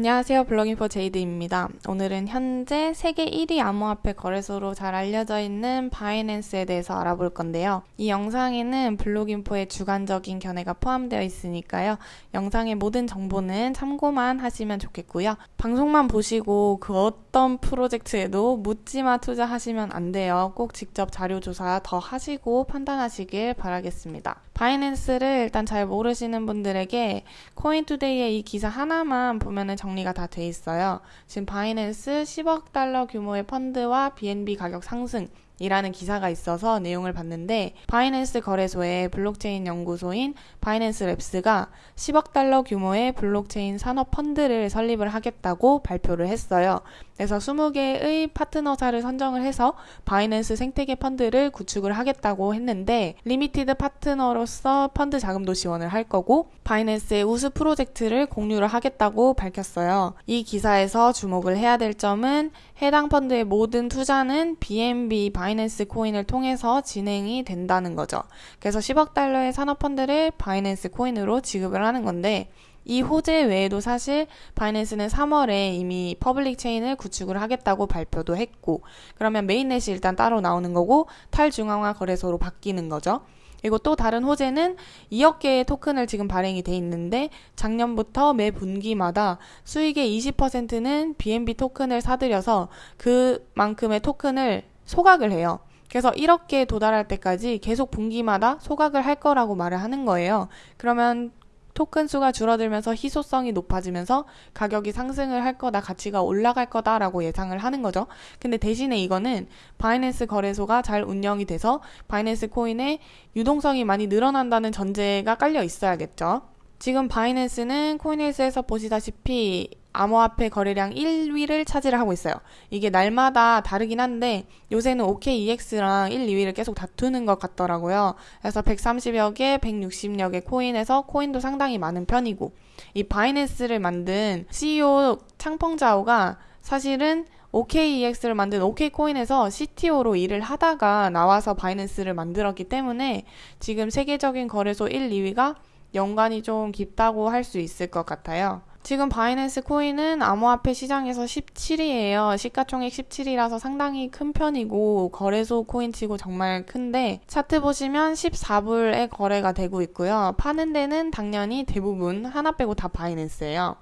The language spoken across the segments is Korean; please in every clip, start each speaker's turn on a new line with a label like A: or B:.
A: 안녕하세요. 블로깅 포 제이드입니다. 오늘은 현재 세계 1위 암호화폐 거래소로 잘 알려져 있는 바이낸스에 대해서 알아볼 건데요. 이 영상에는 블로깅포의 주관적인 견해가 포함되어 있으니까요. 영상의 모든 정보는 참고만 하시면 좋겠고요. 방송만 보시고 그 어떤 프로젝트에도 묻지마 투자하시면 안 돼요. 꼭 직접 자료 조사 더 하시고 판단하시길 바라겠습니다. 바이낸스를 일단 잘 모르시는 분들에게 코인투데이의 이 기사 하나만 보면은 정리가 다 돼 있어요. 지금 바이낸스 10억 달러 규모의 펀드와 BNB 가격 상승 이라는 기사가 있어서 내용을 봤는데 바이낸스 거래소의 블록체인 연구소인 바이낸스 랩스가 10억 달러 규모의 블록체인 산업 펀드를 설립을 하겠다고 발표를 했어요. 그래서 20개의 파트너사를 선정을 해서 바이낸스 생태계 펀드를 구축을 하겠다고 했는데 limited partner로서 펀드 자금도 지원을 할 거고 바이낸스의 우수 프로젝트를 공유를 하겠다고 밝혔어요. 이 기사에서 주목을 해야 될 점은 해당 펀드의 모든 투자는 BNB 바이낸스 코인을 통해서 진행이 된다는 거죠. 그래서 10억 달러의 산업 펀드를 바이낸스 코인으로 지급을 하는 건데 이 호재 외에도 사실 바이낸스는 3월에 이미 public chain을 구축을 하겠다고 발표도 했고 그러면 mainnet이 일단 따로 나오는 거고 탈중앙화 거래소로 바뀌는 거죠. 그리고 또 다른 호재는 2억 개의 토큰을 지금 발행이 돼 있는데 작년부터 매 분기마다 수익의 20%는 BNB 토큰을 사들여서 그만큼의 토큰을 소각을 해요. 그래서 1억 개에 도달할 때까지 계속 분기마다 소각을 할 거라고 말을 하는 거예요. 그러면 토큰 수가 줄어들면서 희소성이 높아지면서 가격이 상승을 할 거다, 가치가 올라갈 거다라고 예상을 하는 거죠. 근데 대신에 이거는 바이낸스 거래소가 잘 운영이 돼서 바이낸스 코인의 유동성이 많이 늘어난다는 전제가 깔려 있어야겠죠. 지금 바이낸스는 코인에스에서 보시다시피 암호화폐 거래량 1위를 차지를 하고 있어요. 이게 날마다 다르긴 한데 요새는 OKEX랑 1, 2위를 계속 다투는 것 같더라고요. 그래서 130여 개, 160여 개 코인에서 코인도 상당히 많은 편이고 이 바이낸스를 만든 CEO 창펑자오가 사실은 OKEX를 만든 OK코인에서 CTO로 일을 하다가 나와서 바이낸스를 만들었기 때문에 지금 세계적인 거래소 1, 2위가 연관이 좀 깊다고 할 수 있을 것 같아요. 지금 바이낸스 코인은 암호화폐 시장에서 17위예요. 시가총액 17위라서 상당히 큰 편이고 거래소 코인치고 정말 큰데 차트 보시면 14불에 거래가 되고 있고요. 파는 데는 당연히 대부분 하나 빼고 다 바이낸스예요.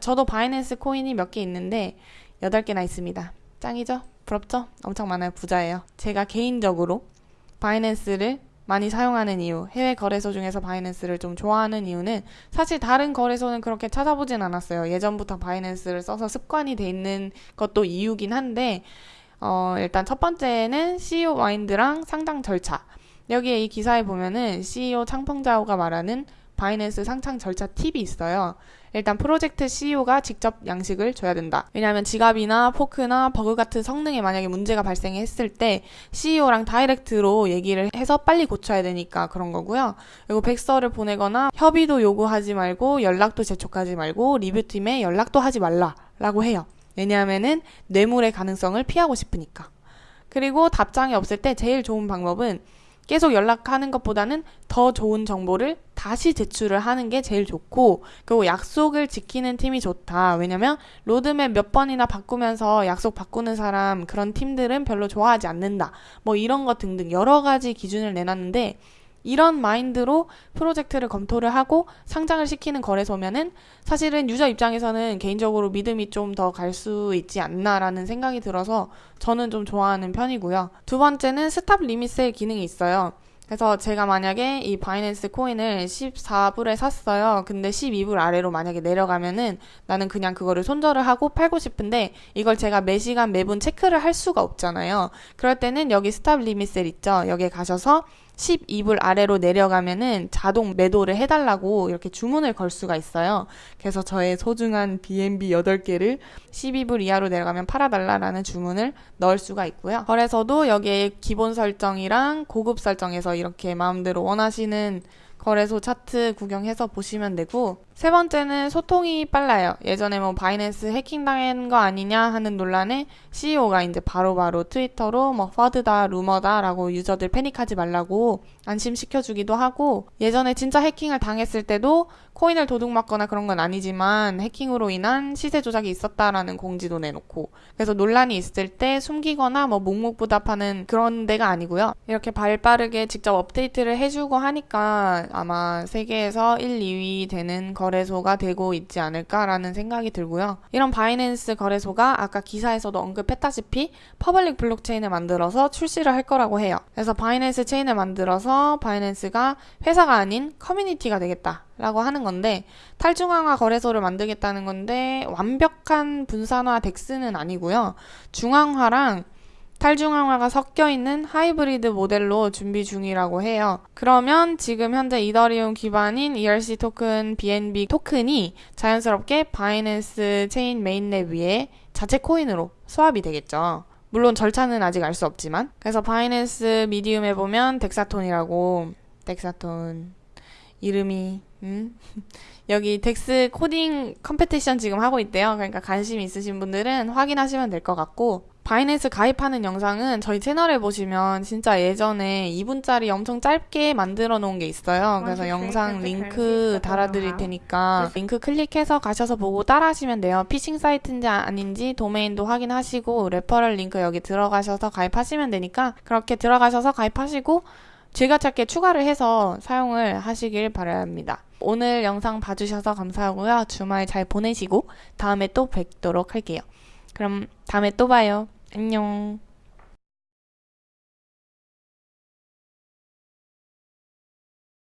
A: 저도 바이낸스 코인이 몇 개 있는데 8개나 있습니다. 짱이죠? 부럽죠? 엄청 많아요. 부자예요. 제가 개인적으로 바이낸스를 많이 사용하는 이유, 해외 거래소 중에서 바이낸스를 좀 좋아하는 이유는 사실 다른 거래소는 그렇게 찾아보진 않았어요. 예전부터 바이낸스를 써서 습관이 돼 있는 것도 이유긴 한데, 어, 일단 첫 번째는 CEO mind랑 상장 절차. 여기에 이 기사에 보면은 CEO 창펑자오가 말하는 바이낸스 상장 절차 팁이 있어요. 일단 프로젝트 CEO가 직접 양식을 줘야 된다. 왜냐하면 지갑이나 fork나 버그 같은 성능에 만약에 문제가 발생했을 때 CEO랑 direct로 얘기를 해서 빨리 고쳐야 되니까 그런 거고요. 그리고 백서를 보내거나 협의도 요구하지 말고 연락도 재촉하지 말고 리뷰팀에 연락도 하지 말라라고 해요. 왜냐하면은 뇌물의 가능성을 피하고 싶으니까. 그리고 답장이 없을 때 제일 좋은 방법은 계속 연락하는 것보다는 더 좋은 정보를 다시 제출을 하는 게 제일 좋고 그리고 약속을 지키는 팀이 좋다. 왜냐면 로드맵 몇 번이나 바꾸면서 약속 바꾸는 사람 그런 팀들은 별로 좋아하지 않는다. 뭐 이런 것 등등 여러 가지 기준을 내놨는데 이런 mind로 프로젝트를 검토를 하고 상장을 시키는 거래소면은 사실은 user 입장에서는 개인적으로 믿음이 좀 더 갈 수 있지 않나라는 생각이 들어서 저는 좀 좋아하는 편이고요. 두 번째는 stop limit sell 기능이 있어요. 그래서 제가 만약에 이 바이낸스 코인을 14불에 샀어요. 근데 12불 아래로 만약에 내려가면은 나는 그냥 그거를 손절을 하고 팔고 싶은데 이걸 제가 매 시간 매분 체크를 할 수가 없잖아요. 그럴 때는 여기 stop limit sell 있죠. 여기에 가셔서 12불 아래로 내려가면은 자동 매도를 해달라고 이렇게 주문을 걸 수가 있어요. 그래서 저의 소중한 BNB 8개를 12불 이하로 내려가면 팔아달라라는 주문을 넣을 수가 있고요. 거래소도 여기에 기본 설정이랑 고급 설정에서 이렇게 마음대로 원하시는 거래소 차트 구경해서 보시면 되고 세 번째는 소통이 빨라요. 예전에 뭐 바이낸스 해킹당한 거 아니냐 하는 논란에 CEO가 이제 바로바로 트위터로 뭐 FUD다, 루머다라고 user들 패닉하지 말라고 안심시켜주기도 하고 예전에 진짜 해킹을 당했을 때도 코인을 도둑맞거나 그런 건 아니지만 해킹으로 인한 시세 조작이 있었다라는 공지도 내놓고 그래서 논란이 있을 때 숨기거나 뭐 묵묵부답하는 그런 데가 아니고요. 이렇게 발빠르게 직접 업데이트를 해주고 하니까 아마 세계에서 1, 2위 되는 거래소가 되고 있지 않을까라는 생각이 들고요. 이런 바이낸스 거래소가 아까 기사에서도 언급했다시피 public 블록체인을 만들어서 출시를 할 거라고 해요. 그래서 바이낸스 체인을 만들어서 바이낸스가 회사가 아닌 커뮤니티가 되겠다. 라고 하는 건데 탈중앙화 거래소를 만들겠다는 건데 완벽한 분산화 DEX는 아니고요. 중앙화랑 탈중앙화가 섞여 있는 하이브리드 모델로 준비 중이라고 해요. 그러면 지금 현재 이더리움 기반인 ERC 토큰 BNB 토큰이 자연스럽게 바이낸스 체인 mainnet 위에 자체 코인으로 swap이 되겠죠. 물론 절차는 아직 알 수 없지만. 그래서 바이낸스 Medium에 보면 Dexathon이라고. Dexathon 이름이 음? 여기 DEX coding competition 지금 하고 있대요. 그러니까 관심 있으신 분들은 확인하시면 될 것 같고 바이낸스 가입하는 영상은 저희 채널에 보시면 진짜 예전에 2분짜리 엄청 짧게 만들어 놓은 게 있어요. 그래서 영상 링크 달아드릴 테니까 링크 클릭해서 가셔서 보고 따라하시면 돼요. 피싱 사이트인지 아닌지 도메인도 확인하시고 referral link 여기 들어가셔서 가입하시면 되니까 그렇게 들어가셔서 가입하시고 즐겨찾기에 추가를 해서 사용을 하시길 바랍니다. 오늘 영상 봐주셔서 감사하고요. 주말 잘 보내시고 다음에 또 뵙도록 할게요. 그럼 다음에 또 봐요. 안녕.